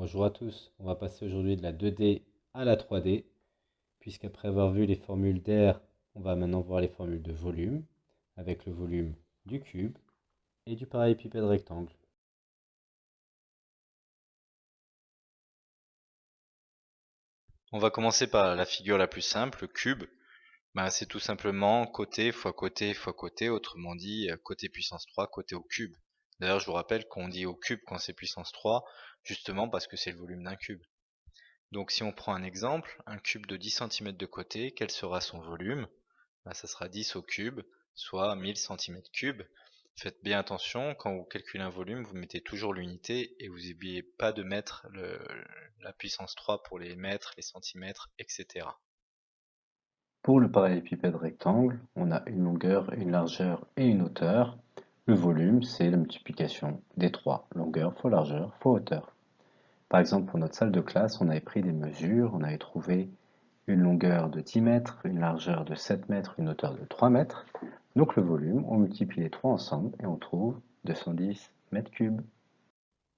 Bonjour à tous, on va passer aujourd'hui de la 2D à la 3D, puisqu'après avoir vu les formules d'air, on va maintenant voir les formules de volume, avec le volume du cube et du parallélépipède rectangle. On va commencer par la figure la plus simple, le cube. Ben, c'est tout simplement côté fois côté fois côté, autrement dit côté puissance 3, côté au cube. D'ailleurs, je vous rappelle qu'on dit au cube quand c'est puissance 3, justement parce que c'est le volume d'un cube. Donc si on prend un exemple, un cube de 10 cm de côté, quel sera son volume? Ben, Ça sera 10 au cube, soit 1000 cm3. Faites bien attention, quand vous calculez un volume, vous mettez toujours l'unité et vous n'oubliez pas de mettre la puissance 3 pour les mètres, les centimètres, etc. Pour le parallélépipède rectangle, on a une longueur, une largeur et une hauteur. Le volume, c'est la multiplication des trois, longueur fois largeur fois hauteur. Par exemple, pour notre salle de classe, on avait pris des mesures, on avait trouvé une longueur de 10 mètres, une largeur de 7 mètres, une hauteur de 3 mètres. Donc le volume, on multiplie les trois ensemble et on trouve 210 mètres cubes.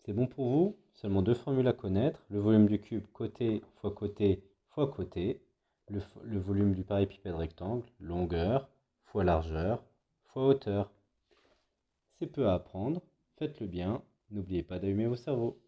C'est bon pour vous? Seulement deux formules à connaître. Le volume du cube côté fois côté fois côté. Le, volume du parallépipède rectangle, longueur fois largeur fois hauteur. C'est peu à apprendre, faites-le bien, n'oubliez pas d'allumer vos cerveaux.